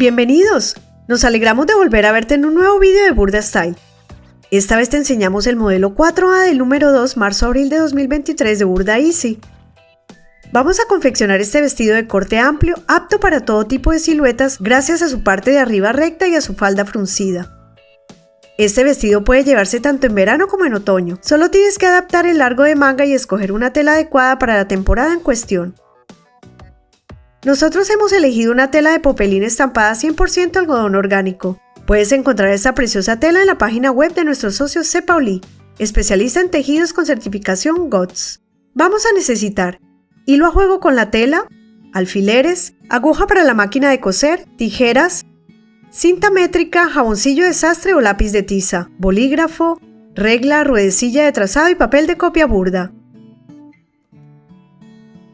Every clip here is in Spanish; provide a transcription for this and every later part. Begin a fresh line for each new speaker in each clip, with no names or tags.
Bienvenidos. Nos alegramos de volver a verte en un nuevo vídeo de Burda Style. Esta vez te enseñamos el modelo 4A del número 2 marzo-abril de 2023 de Burda Easy. Vamos a confeccionar este vestido de corte amplio, apto para todo tipo de siluetas gracias a su parte de arriba recta y a su falda fruncida. Este vestido puede llevarse tanto en verano como en otoño, solo tienes que adaptar el largo de manga y escoger una tela adecuada para la temporada en cuestión. Nosotros hemos elegido una tela de popelín estampada 100% algodón orgánico. Puedes encontrar esta preciosa tela en la página web de nuestro socio Cepauli, especialista en tejidos con certificación GOTS. Vamos a necesitar hilo a juego con la tela, alfileres, aguja para la máquina de coser, tijeras, cinta métrica, jaboncillo de sastre o lápiz de tiza, bolígrafo, regla, ruedecilla de trazado y papel de copia burda.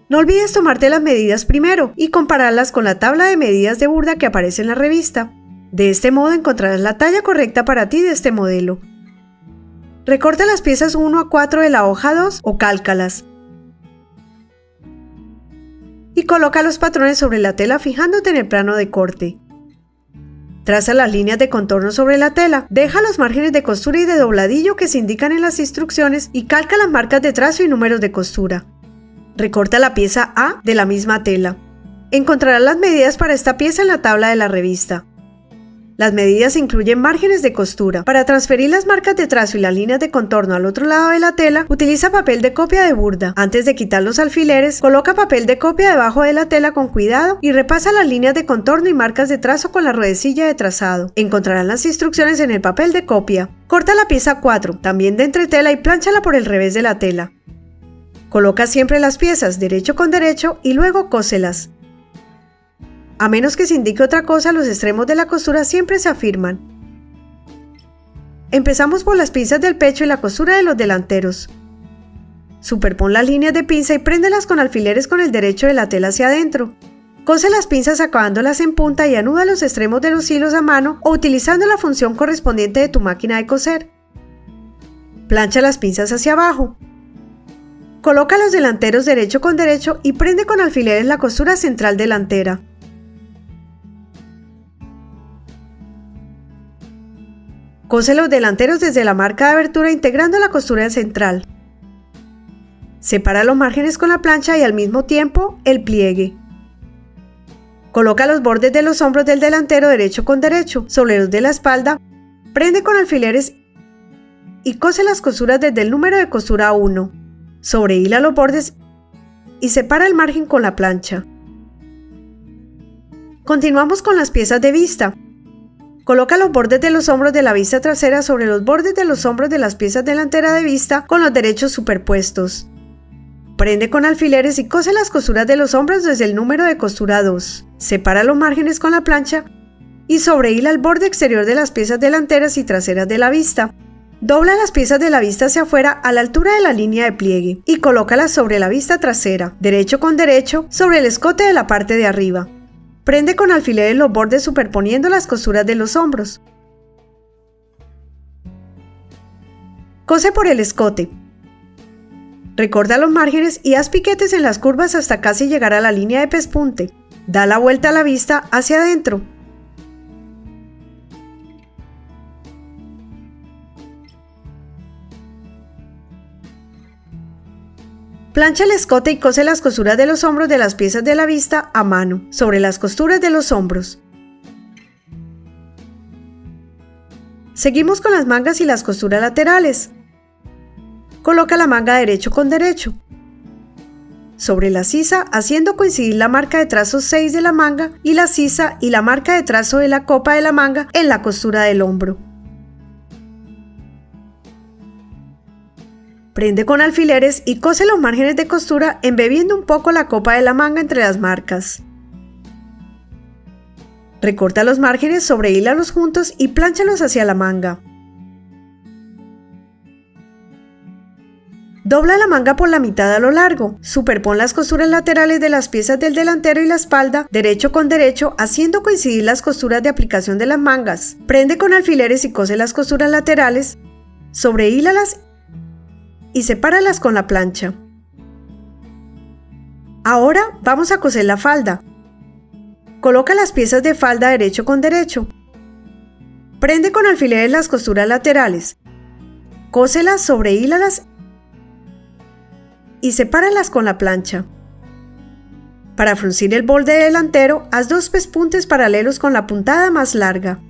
No olvides tomarte las medidas primero y compararlas con la tabla de medidas de burda que aparece en la revista. De este modo encontrarás la talla correcta para ti de este modelo. Recorta las piezas 1 a 4 de la hoja 2 o cálcalas y coloca los patrones sobre la tela fijándote en el plano de corte. Traza las líneas de contorno sobre la tela, deja los márgenes de costura y de dobladillo que se indican en las instrucciones y calca las marcas de trazo y números de costura. Recorta la pieza A de la misma tela. Encontrarás las medidas para esta pieza en la tabla de la revista. Las medidas incluyen márgenes de costura. Para transferir las marcas de trazo y las líneas de contorno al otro lado de la tela, utiliza papel de copia de burda. Antes de quitar los alfileres, coloca papel de copia debajo de la tela con cuidado y repasa las líneas de contorno y marcas de trazo con la ruedecilla de trazado. Encontrarán las instrucciones en el papel de copia. Corta la pieza 4, también de entretela y planchala por el revés de la tela. Coloca siempre las piezas derecho con derecho y luego cóselas. A menos que se indique otra cosa, los extremos de la costura siempre se afirman. Empezamos por las pinzas del pecho y la costura de los delanteros. Superpon las líneas de pinza y préndelas con alfileres con el derecho de la tela hacia adentro. Cose las pinzas acabándolas en punta y anuda los extremos de los hilos a mano o utilizando la función correspondiente de tu máquina de coser. Plancha las pinzas hacia abajo. Coloca los delanteros derecho con derecho y prende con alfileres la costura central delantera. Cose los delanteros desde la marca de abertura integrando la costura central. Separa los márgenes con la plancha y al mismo tiempo el pliegue. Coloca los bordes de los hombros del delantero derecho con derecho sobre los de la espalda, prende con alfileres y cose las costuras desde el número de costura 1. Sobrehila los bordes y separa el margen con la plancha. Continuamos con las piezas de vista. Coloca los bordes de los hombros de la vista trasera sobre los bordes de los hombros de las piezas delanteras de vista con los derechos superpuestos. Prende con alfileres y cose las costuras de los hombros desde el número de costura 2. Separa los márgenes con la plancha y sobrehila el borde exterior de las piezas delanteras y traseras de la vista. Dobla las piezas de la vista hacia afuera a la altura de la línea de pliegue y colócalas sobre la vista trasera, derecho con derecho, sobre el escote de la parte de arriba. Prende con alfileres los bordes superponiendo las costuras de los hombros. Cose por el escote. Recorta los márgenes y haz piquetes en las curvas hasta casi llegar a la línea de pespunte. Da la vuelta a la vista hacia adentro Plancha el escote y cose las costuras de los hombros de las piezas de la vista a mano, sobre las costuras de los hombros. Seguimos con las mangas y las costuras laterales. Coloca la manga derecho con derecho. Sobre la sisa, haciendo coincidir la marca de trazo 6 de la manga y la sisa y la marca de trazo de la copa de la manga en la costura del hombro. Prende con alfileres y cose los márgenes de costura embebiendo un poco la copa de la manga entre las marcas. Recorta los márgenes, sobrehílalos juntos y plánchalos hacia la manga. Dobla la manga por la mitad a lo largo. Superpon las costuras laterales de las piezas del delantero y la espalda, derecho con derecho, haciendo coincidir las costuras de aplicación de las mangas. Prende con alfileres y cose las costuras laterales. Sobrehílalas y sepáralas con la plancha. Ahora vamos a coser la falda. Coloca las piezas de falda derecho con derecho. Prende con alfileres las costuras laterales. Cóselas, sobrehílalas y sepáralas con la plancha. Para fruncir el borde delantero, haz dos pespuntes paralelos con la puntada más larga.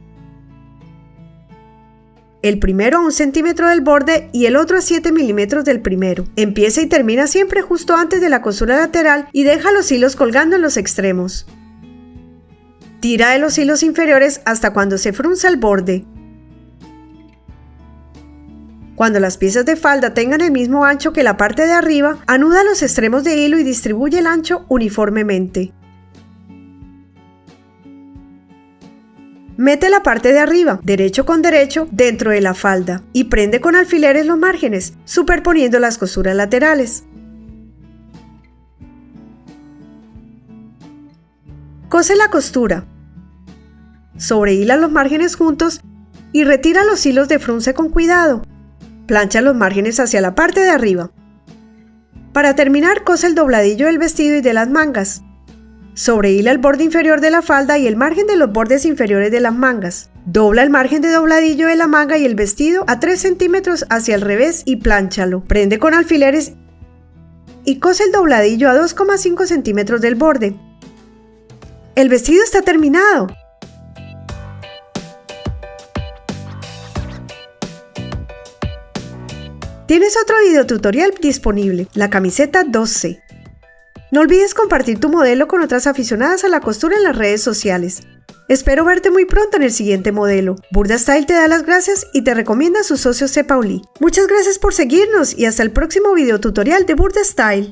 El primero a un centímetro del borde y el otro a 7 milímetros del primero. Empieza y termina siempre justo antes de la costura lateral y deja los hilos colgando en los extremos. Tira de los hilos inferiores hasta cuando se frunza el borde. Cuando las piezas de falda tengan el mismo ancho que la parte de arriba, anuda los extremos de hilo y distribuye el ancho uniformemente. Mete la parte de arriba, derecho con derecho, dentro de la falda y prende con alfileres los márgenes, superponiendo las costuras laterales. Cose la costura. Sobrehila los márgenes juntos y retira los hilos de frunce con cuidado. Plancha los márgenes hacia la parte de arriba. Para terminar, cose el dobladillo del vestido y de las mangas. Sobrehila el borde inferior de la falda y el margen de los bordes inferiores de las mangas. Dobla el margen de dobladillo de la manga y el vestido a 3 centímetros hacia el revés y plánchalo. Prende con alfileres y cose el dobladillo a 2,5 centímetros del borde. El vestido está terminado. Tienes otro video tutorial disponible, la camiseta 12. No olvides compartir tu modelo con otras aficionadas a la costura en las redes sociales. Espero verte muy pronto en el siguiente modelo. Burda Style te da las gracias y te recomienda a su socio C. Pauli. Muchas gracias por seguirnos y hasta el próximo video tutorial de Burda Style.